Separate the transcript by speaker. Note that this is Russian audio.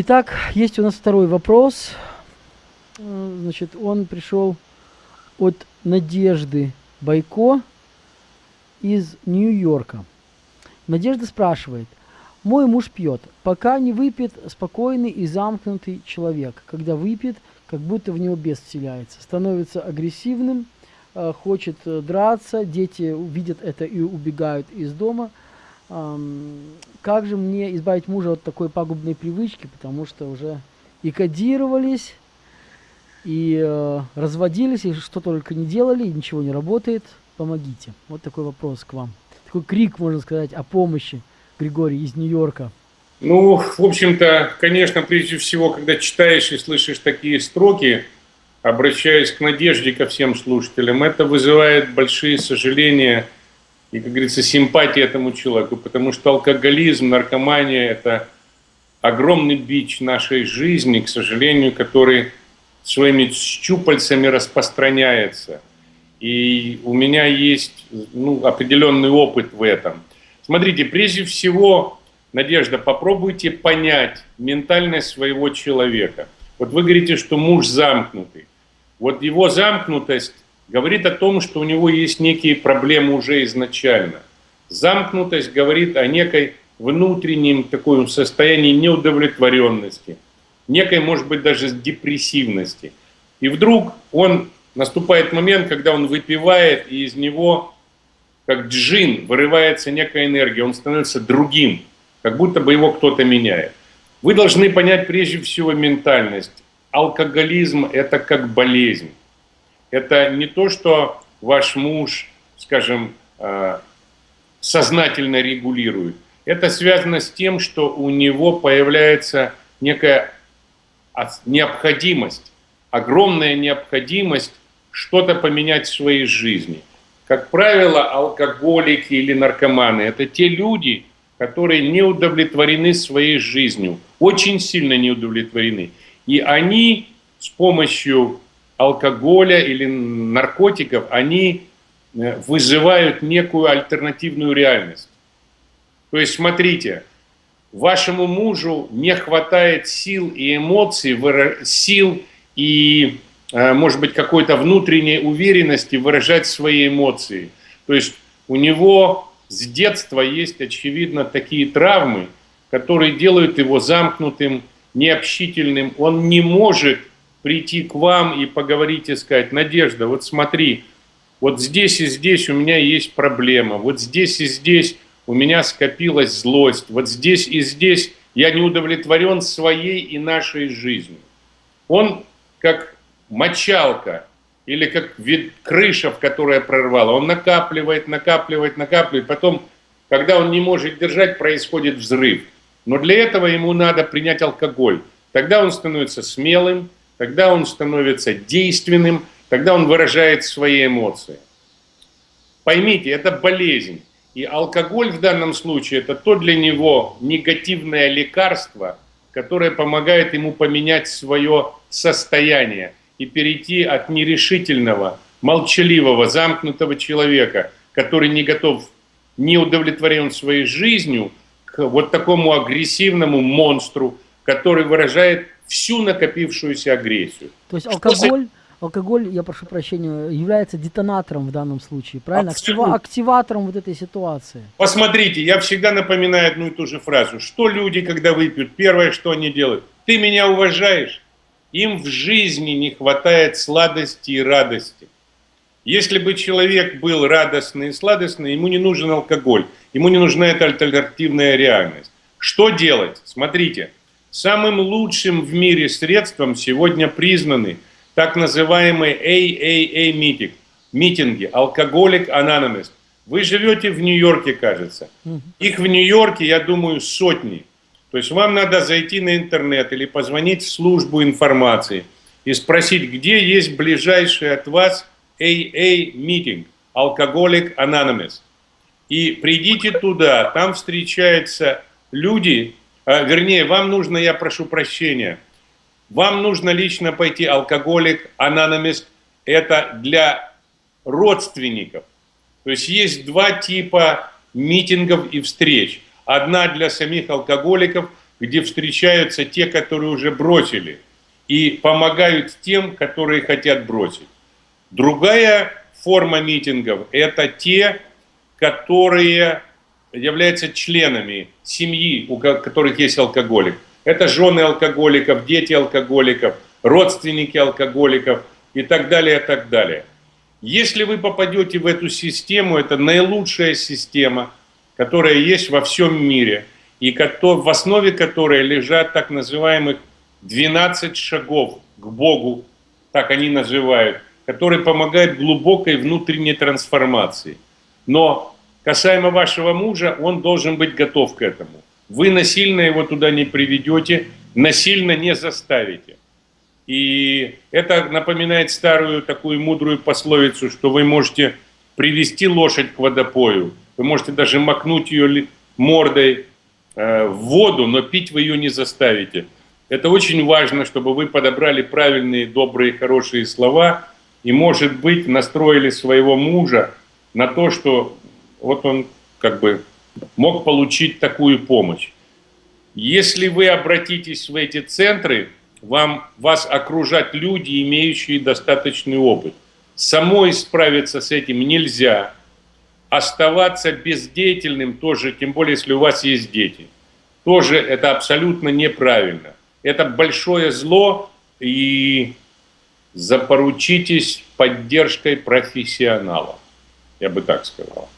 Speaker 1: Итак, есть у нас второй вопрос. Значит, он пришел от Надежды Байко из Нью-Йорка. Надежда спрашивает. Мой муж пьет. Пока не выпьет, спокойный и замкнутый человек. Когда выпьет, как будто в него бес вселяется. Становится агрессивным, э, хочет драться, дети видят это и убегают из дома. Как же мне избавить мужа от такой пагубной привычки, потому что уже и кодировались, и э, разводились, и что только не делали, и ничего не работает. Помогите. Вот такой вопрос к вам. Такой крик, можно сказать, о помощи. Григорий из Нью-Йорка.
Speaker 2: Ну, в общем-то, конечно, прежде всего, когда читаешь и слышишь такие строки, обращаясь к надежде ко всем слушателям, это вызывает большие сожаления и, как говорится, симпатии этому человеку, потому что алкоголизм, наркомания – это огромный бич нашей жизни, к сожалению, который своими щупальцами распространяется. И у меня есть ну, определенный опыт в этом. Смотрите, прежде всего, Надежда, попробуйте понять ментальность своего человека. Вот вы говорите, что муж замкнутый. Вот его замкнутость говорит о том, что у него есть некие проблемы уже изначально. Замкнутость говорит о некой внутреннем таком состоянии неудовлетворенности, некой, может быть, даже депрессивности. И вдруг он, наступает момент, когда он выпивает, и из него, как джин, вырывается некая энергия, он становится другим как будто бы его кто-то меняет. Вы должны понять прежде всего ментальность. Алкоголизм – это как болезнь. Это не то, что ваш муж, скажем, э, сознательно регулирует. Это связано с тем, что у него появляется некая необходимость, огромная необходимость что-то поменять в своей жизни. Как правило, алкоголики или наркоманы – это те люди, которые не удовлетворены своей жизнью, очень сильно не удовлетворены. И они с помощью алкоголя или наркотиков, они э, вызывают некую альтернативную реальность. То есть, смотрите, вашему мужу не хватает сил и эмоций, сил и, э, может быть, какой-то внутренней уверенности выражать свои эмоции. То есть у него с детства есть, очевидно, такие травмы, которые делают его замкнутым, необщительным. Он не может прийти к вам и поговорить и сказать, Надежда, вот смотри, вот здесь и здесь у меня есть проблема, вот здесь и здесь у меня скопилась злость, вот здесь и здесь я не удовлетворен своей и нашей жизнью. Он как мочалка или как вид, крыша, в которая прорвала. Он накапливает, накапливает, накапливает. Потом, когда он не может держать, происходит взрыв. Но для этого ему надо принять алкоголь. Тогда он становится смелым, тогда он становится действенным, тогда он выражает свои эмоции. Поймите, это болезнь. И алкоголь в данном случае это то для него негативное лекарство, которое помогает ему поменять свое состояние и перейти от нерешительного, молчаливого, замкнутого человека, который не готов, не удовлетворен своей жизнью, к вот такому агрессивному монстру, который выражает всю накопившуюся агрессию.
Speaker 1: То есть алкоголь, алкоголь, я прошу прощения, является детонатором в данном случае, правильно? Абсолютно. Активатором вот этой ситуации.
Speaker 2: Посмотрите, я всегда напоминаю одну и ту же фразу. Что люди, когда выпьют, первое, что они делают? Ты меня уважаешь? Им в жизни не хватает сладости и радости. Если бы человек был радостный и сладостный, ему не нужен алкоголь, ему не нужна эта альтернативная реальность. Что делать? Смотрите, самым лучшим в мире средством сегодня признаны так называемые AAA митинг, митинги, алкоголик Anonymous. Вы живете в Нью-Йорке, кажется. Их в Нью-Йорке, я думаю, сотни. То есть вам надо зайти на интернет или позвонить в службу информации и спросить, где есть ближайший от вас AA-митинг, Alcoholic Anonymous. И придите туда, там встречаются люди, вернее, вам нужно, я прошу прощения, вам нужно лично пойти алкоголик, Anonymous, это для родственников. То есть есть два типа митингов и встреч – Одна для самих алкоголиков, где встречаются те, которые уже бросили, и помогают тем, которые хотят бросить. Другая форма митингов – это те, которые являются членами семьи, у которых есть алкоголик. Это жены алкоголиков, дети алкоголиков, родственники алкоголиков и так далее, и так далее. Если вы попадете в эту систему, это наилучшая система, которая есть во всем мире, и в основе которой лежат так называемых 12 шагов к Богу, так они называют, которые помогают глубокой внутренней трансформации. Но касаемо вашего мужа, он должен быть готов к этому. Вы насильно его туда не приведете, насильно не заставите. И это напоминает старую такую мудрую пословицу, что вы можете привести лошадь к водопою, вы можете даже макнуть ее мордой э, в воду, но пить вы ее не заставите. Это очень важно, чтобы вы подобрали правильные, добрые, хорошие слова и, может быть, настроили своего мужа на то, что вот он как бы мог получить такую помощь. Если вы обратитесь в эти центры, вам, вас окружать люди, имеющие достаточный опыт. Самой справиться с этим нельзя. Оставаться бездеятельным тоже, тем более, если у вас есть дети, тоже это абсолютно неправильно. Это большое зло, и запоручитесь поддержкой профессионала. Я бы так сказал.